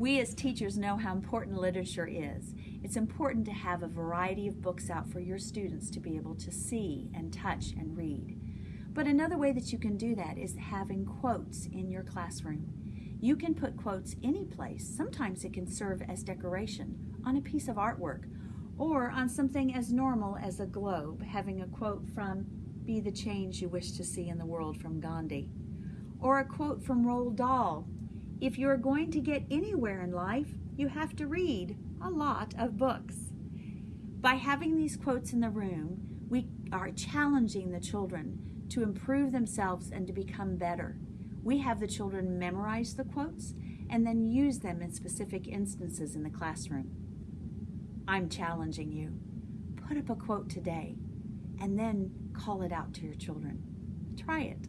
We as teachers know how important literature is. It's important to have a variety of books out for your students to be able to see and touch and read. But another way that you can do that is having quotes in your classroom. You can put quotes any place. Sometimes it can serve as decoration on a piece of artwork or on something as normal as a globe, having a quote from Be the Change You Wish to See in the World from Gandhi, or a quote from Roald Dahl if you're going to get anywhere in life, you have to read a lot of books. By having these quotes in the room, we are challenging the children to improve themselves and to become better. We have the children memorize the quotes and then use them in specific instances in the classroom. I'm challenging you. Put up a quote today and then call it out to your children. Try it.